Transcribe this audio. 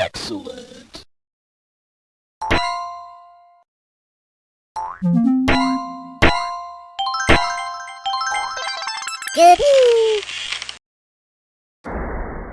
Excellent. Good.